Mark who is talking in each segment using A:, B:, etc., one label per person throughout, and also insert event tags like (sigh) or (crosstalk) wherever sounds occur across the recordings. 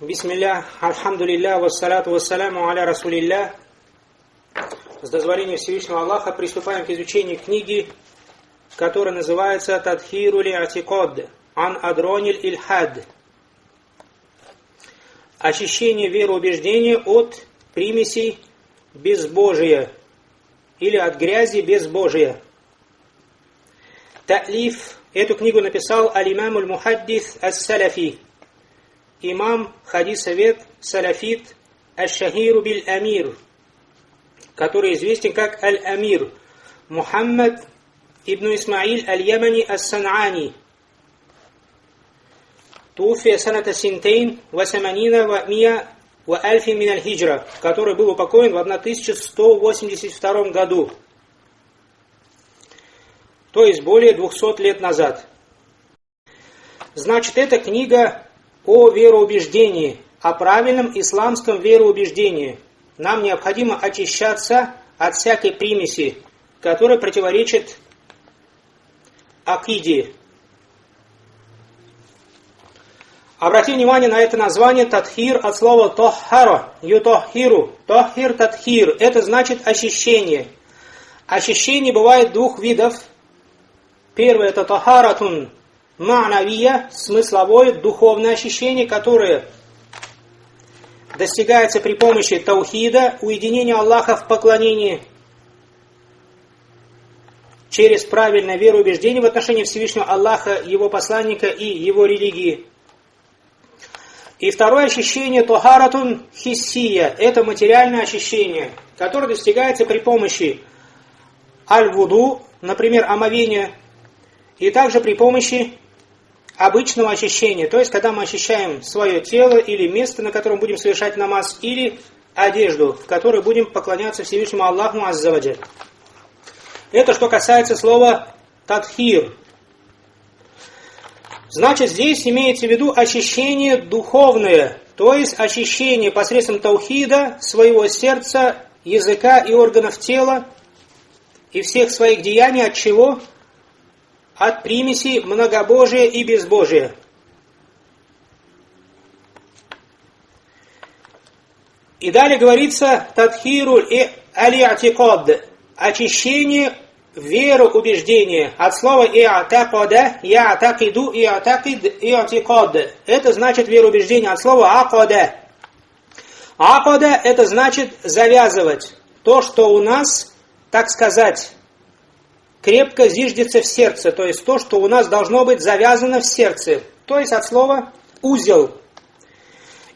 A: Бисмилля, альхамдулилля, вассаляту вассаляму аля расулилля. С дозволения Всевышнего Аллаха приступаем к изучению книги, которая называется Тадхиру ли атикод, ан адрониль ильхад. Очищение вероубеждения от примесей безбожия или от грязи безбожия. Та'лиф. Эту книгу написал алимам аль-мухаддис ас-салафи. Имам хадис-совет салафит аш-шахиру биль-амир, который известен как аль-амир. Мухаммад ибн Исмаиль аль-Ямани ас-Сан'ани. Туфия саната синтейн ва саманина ва мия ва альфи аль-хиджра, который был упокоен в 1182 году то есть более 200 лет назад. Значит, это книга о вероубеждении, о правильном исламском вероубеждении. Нам необходимо очищаться от всякой примеси, которая противоречит акиде. Обратите внимание на это название татхир от слова тоххаро, ютоххиру. Тоххир, татхир. Это значит очищение. Очищение бывает двух видов – Первое это тахаратун ма'навия, смысловое, духовное ощущение, которое достигается при помощи таухида, уединения Аллаха в поклонении, через правильное вероубеждение в отношении Всевышнего Аллаха, Его посланника и Его религии. И второе ощущение тохаратун хиссия – это материальное ощущение, которое достигается при помощи аль-вуду, например, омовения и также при помощи обычного очищения, то есть когда мы очищаем свое тело или место, на котором будем совершать намаз, или одежду, в которой будем поклоняться Всевышнему Аллаху Аззаваджаль. Это что касается слова «татхир». Значит, здесь имеется в виду очищение духовное, то есть очищение посредством таухида своего сердца, языка и органов тела и всех своих деяний от чего? От примеси многобожия и безбожия. И далее говорится «Тадхиру и алиатикод» – очищение веру убеждения. От слова «иатакода» – «иатакиду» «иатакид» «иатикод». Это значит вероубеждение от слова «акода». «Акода» – это значит завязывать. То, что у нас, так сказать, крепко зиждется в сердце, то есть то, что у нас должно быть завязано в сердце, то есть от слова узел.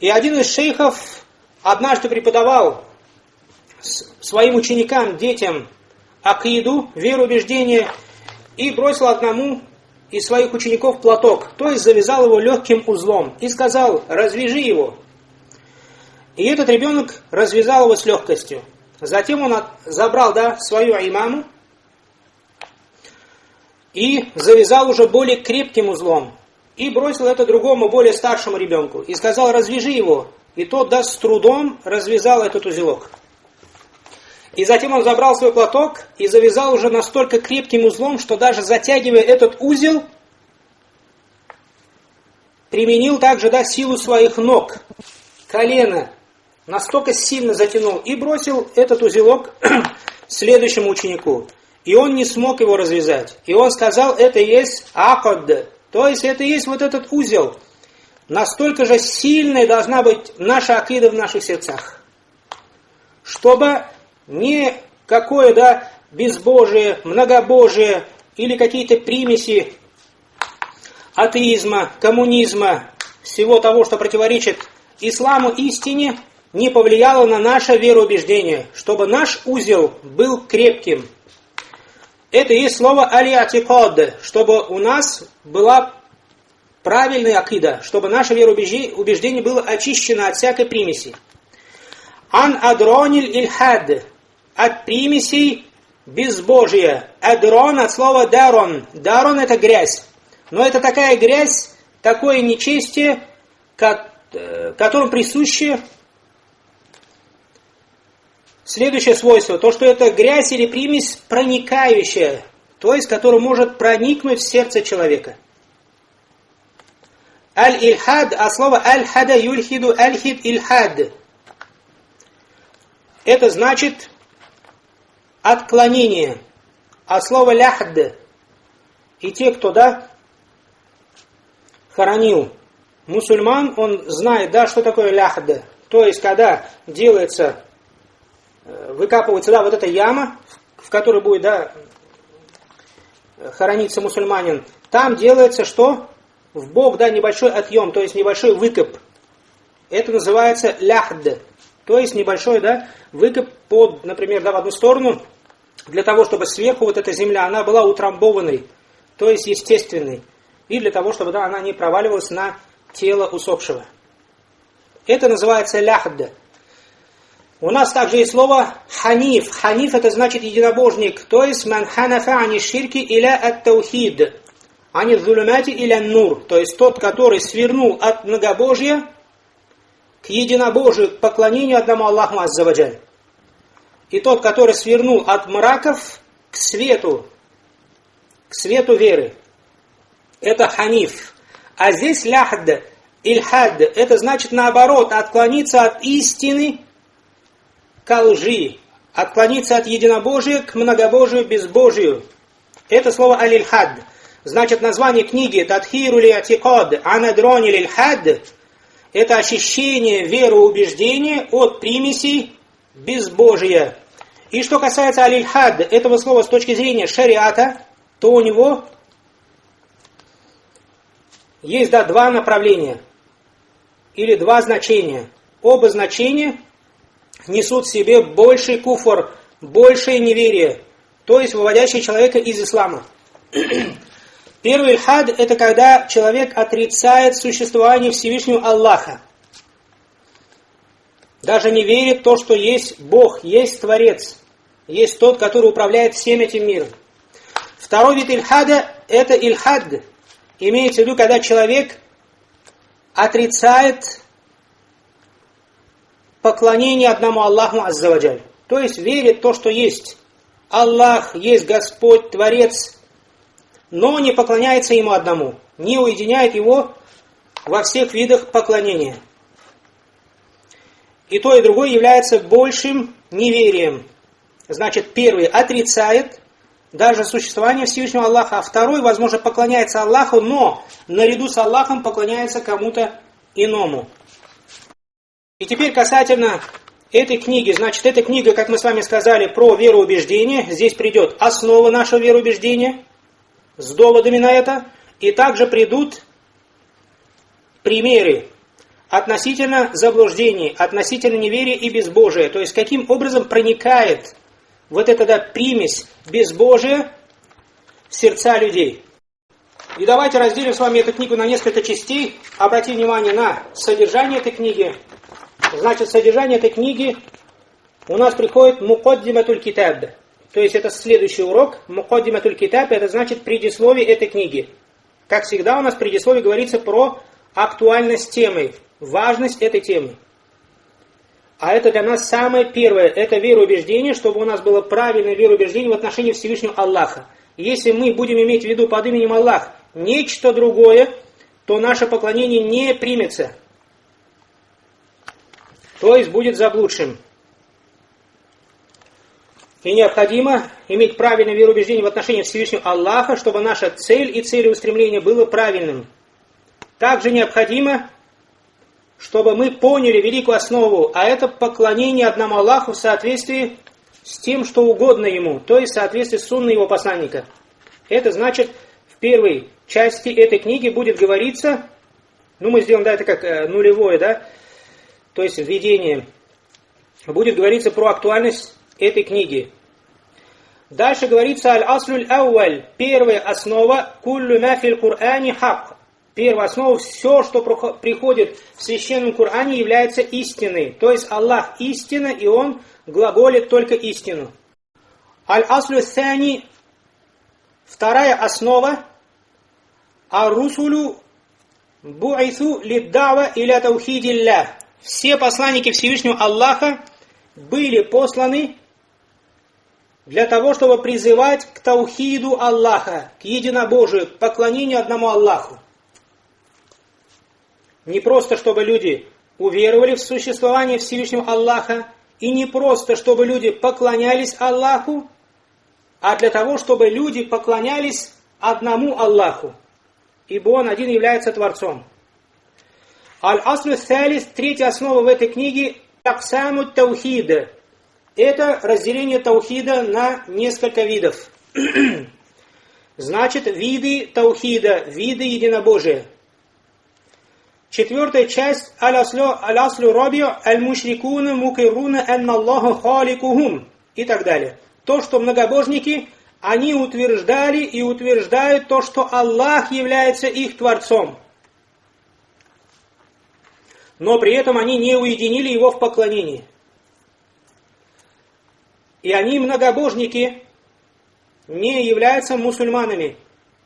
A: И один из шейхов однажды преподавал своим ученикам, детям, акиду, веру, убеждение, и бросил одному из своих учеников платок, то есть завязал его легким узлом, и сказал, развяжи его. И этот ребенок развязал его с легкостью. Затем он забрал да, свою имаму, и завязал уже более крепким узлом. И бросил это другому, более старшему ребенку. И сказал, развяжи его. И тот, да, с трудом развязал этот узелок. И затем он забрал свой платок и завязал уже настолько крепким узлом, что даже затягивая этот узел, применил также да, силу своих ног, колено, настолько сильно затянул и бросил этот узелок (clears throat) следующему ученику. И он не смог его развязать. И он сказал, это есть акад, то есть это есть вот этот узел. Настолько же сильной должна быть наша акида в наших сердцах. Чтобы не какое, да, безбожие, многобожие или какие-то примеси атеизма, коммунизма, всего того, что противоречит исламу истине, не повлияло на наше вероубеждение, чтобы наш узел был крепким, это и слово алиатикод, чтобы у нас была правильная акида, чтобы наше вероубеждение было очищено от всякой примеси. Ан адрониль ильхад, от примесей безбожия. Адрон от слова дарон. Дарон это грязь. Но это такая грязь, такое нечестие, э, которому присуще Следующее свойство, то, что это грязь или примесь проникающая, то есть, которая может проникнуть в сердце человека. Аль-Ильхад, а слово Аль-Хада юльхиду Аль-Хид Ильхад. Это значит отклонение. А слово ляхд и те, кто, да, хоронил мусульман, он знает, да, что такое ляхд. То есть, когда делается, выкапывается, да, вот эта яма, в которой будет, да, хорониться мусульманин, там делается что? В бок, да, небольшой отъем, то есть небольшой выкоп. Это называется ляхд. То есть небольшой, да, выкоп под, например, да, в одну сторону, для того, чтобы сверху вот эта земля, она была утрамбованной, то есть естественной, и для того, чтобы, да, она не проваливалась на тело усопшего. Это называется ляхд. У нас также есть слово ханиф. Ханиф это значит единобожник, то есть ман ханафа ани ширки иля ат таухид, ани зулумати иля нур, то есть тот, который свернул от многобожья к единобожию, к поклонению одному Аллаху Аззаваджаль. И тот, который свернул от мраков к свету, к свету веры. Это ханиф. А здесь ляхд, ильхад, это значит наоборот, отклониться от истины к лжи, отклониться от единобожия к многобожию, безбожию. Это слово аль-ильхад. Значит, название книги Татхиру ли атикад анадрони лильхад это очищение вероубеждения от примесей безбожия. И что касается аль-ильхад, этого слова с точки зрения шариата, то у него есть да, два направления или два значения. Оба значения несут в себе больший куфор, большее неверие, то есть выводящий человека из ислама. (clears throat) Первый ильхад – это когда человек отрицает существование Всевышнего Аллаха. Даже не верит в то, что есть Бог, есть Творец, есть тот, который управляет всем этим миром. Второй вид ильхада – это ильхад. Имеется в виду, когда человек отрицает поклонение одному Аллаху Аззаваджаль. То есть верит то, что есть Аллах, есть Господь, Творец, но не поклоняется Ему одному, не уединяет Его во всех видах поклонения. И то, и другое является большим неверием. Значит, первый отрицает даже существование Всевышнего Аллаха, а второй, возможно, поклоняется Аллаху, но наряду с Аллахом поклоняется кому-то иному. И теперь касательно этой книги. Значит, эта книга, как мы с вами сказали, про вероубеждение. Здесь придет основа нашего вероубеждения с доводами на это. И также придут примеры относительно заблуждений, относительно неверия и безбожия. То есть, каким образом проникает вот эта да, примесь безбожия в сердца людей. И давайте разделим с вами эту книгу на несколько частей. Обратим внимание на содержание этой книги, Значит, содержание этой книги у нас приходит Мукоддиматуль Китаб. То есть это следующий урок. Мукоддиматуль Китаб это значит предисловие этой книги. Как всегда у нас в предисловии говорится про актуальность темы, важность этой темы. А это для нас самое первое, это вероубеждение, чтобы у нас было правильное вероубеждение в отношении Всевышнего Аллаха. Если мы будем иметь в виду под именем Аллах нечто другое, то наше поклонение не примется то есть будет заблудшим. И необходимо иметь правильное вероубеждение в отношении Всевышнего Аллаха, чтобы наша цель и целеустремление было правильным. Также необходимо, чтобы мы поняли великую основу, а это поклонение одному Аллаху в соответствии с тем, что угодно Ему, то есть в соответствии с сунной Его посланника. Это значит, в первой части этой книги будет говориться, ну мы сделаем да, это как э, нулевое, да, то есть введение, будет говориться про актуальность этой книги. Дальше говорится аль-аслюль ауаль, первая основа, куллю мафиль Кур'ани хак. Первая основа, все, что приходит в священном Коране, является истиной. То есть Аллах истина, и Он глаголит только истину. Аль-аслю сани, вторая основа, а-русулю бу'ису лиддава иля таухидилля все посланники Всевышнего Аллаха были посланы для того, чтобы призывать к таухиду Аллаха, к единобожию, к поклонению одному Аллаху. Не просто, чтобы люди уверовали в существование Всевышнего Аллаха, и не просто, чтобы люди поклонялись Аллаху, а для того, чтобы люди поклонялись одному Аллаху, ибо Он один является Творцом. Аль-Аслю Салис, третья основа в этой книге, Таксаму Таухида. Это разделение Таухида на несколько видов. (clears throat) Значит, виды Таухида, виды единобожия. Четвертая часть Аль-Аслю Раби Аль-Мушрикуна Мукируна Аллаху Халикухум и так далее. То, что многобожники, они утверждали и утверждают то, что Аллах является их Творцом. Но при этом они не уединили его в поклонении. И они многобожники, не являются мусульманами.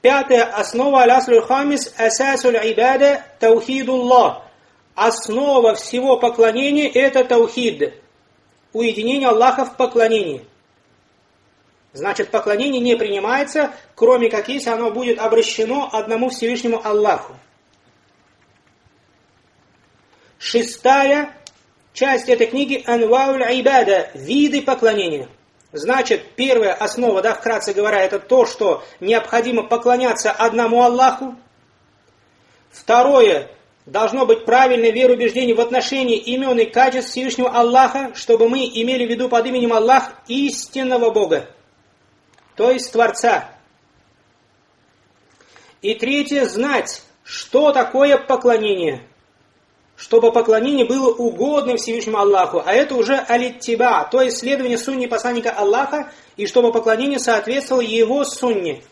A: Пятая основа аляслюль хамис асасуль ибада таухидуллах. Основа всего поклонения это таухид. Уединение Аллаха в поклонении. Значит, поклонение не принимается, кроме как если оно будет обращено одному Всевышнему Аллаху. Шестая часть этой книги Анвауль Айбада, виды поклонения. Значит, первая основа, да, вкратце говоря, это то, что необходимо поклоняться одному Аллаху. Второе, должно быть правильное вероубеждение в отношении имен и качеств Всевышнего Аллаха, чтобы мы имели в виду под именем Аллах истинного Бога, то есть Творца. И третье, знать, что такое поклонение – чтобы поклонение было угодным Всевышнему Аллаху, а это уже алиттиба, то есть следование сунни посланника Аллаха, и чтобы поклонение соответствовало его сунне.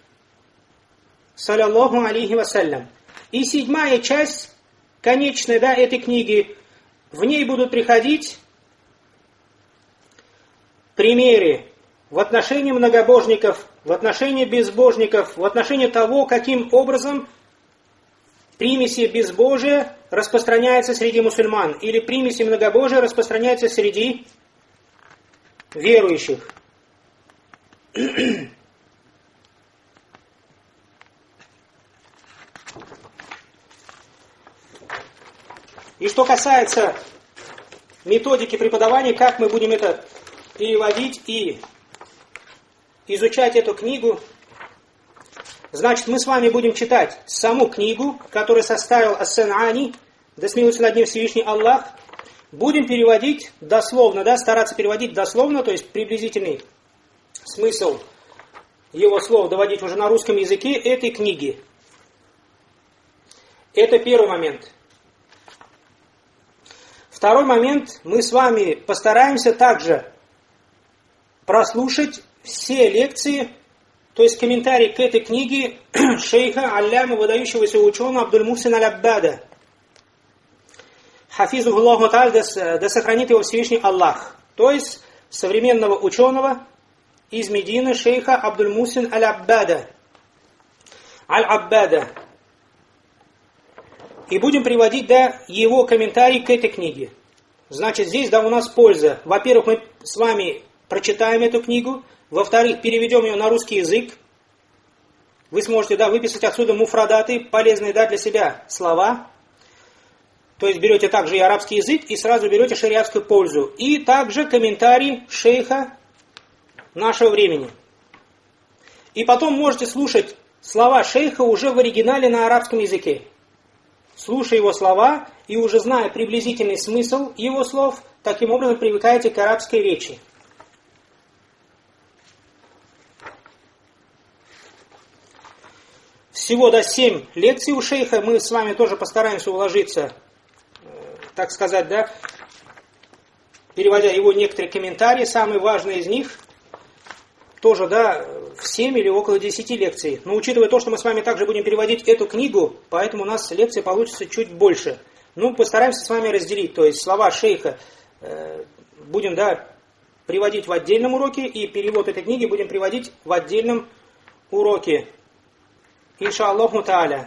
A: Саляллаху алейхи вассалям. И седьмая часть, конечная, да, этой книги, в ней будут приходить примеры в отношении многобожников, в отношении безбожников, в отношении того, каким образом примеси безбожия распространяется среди мусульман, или примеси многобожия распространяется среди верующих. И что касается методики преподавания, как мы будем это переводить и изучать эту книгу, Значит, мы с вами будем читать саму книгу, которую составил Ас-Сан'ани, да смилуется над ним Всевышний Аллах. Будем переводить дословно, да, стараться переводить дословно, то есть приблизительный смысл его слов доводить уже на русском языке этой книги. Это первый момент. Второй момент, мы с вами постараемся также прослушать все лекции то есть комментарий к этой книге (clears throat) шейха Алляма, выдающегося ученого Абдуль-Мусин Аль-Аббада. Хафизу Аллаху Таль, да сохранит его Всевышний Аллах. То есть современного ученого из Медины шейха Абдуль-Мусин Аль-Аббада. Аль-Аббада. И будем приводить да, его комментарий к этой книге. Значит, здесь да у нас польза. Во-первых, мы с вами прочитаем эту книгу, во-вторых, переведем ее на русский язык. Вы сможете да, выписать отсюда муфрадаты, полезные да, для себя слова. То есть берете также и арабский язык и сразу берете шариатскую пользу. И также комментарий шейха нашего времени. И потом можете слушать слова шейха уже в оригинале на арабском языке. Слушая его слова и уже зная приблизительный смысл его слов, таким образом привыкаете к арабской речи. Всего до 7 лекций у шейха. Мы с вами тоже постараемся уложиться, э, так сказать, да, переводя его некоторые комментарии, самые важные из них, тоже, да, в 7 или около 10 лекций. Но учитывая то, что мы с вами также будем переводить эту книгу, поэтому у нас лекции получится чуть больше. Ну, постараемся с вами разделить, то есть слова шейха э, будем, да, приводить в отдельном уроке, и перевод этой книги будем приводить в отдельном уроке. inşallah taala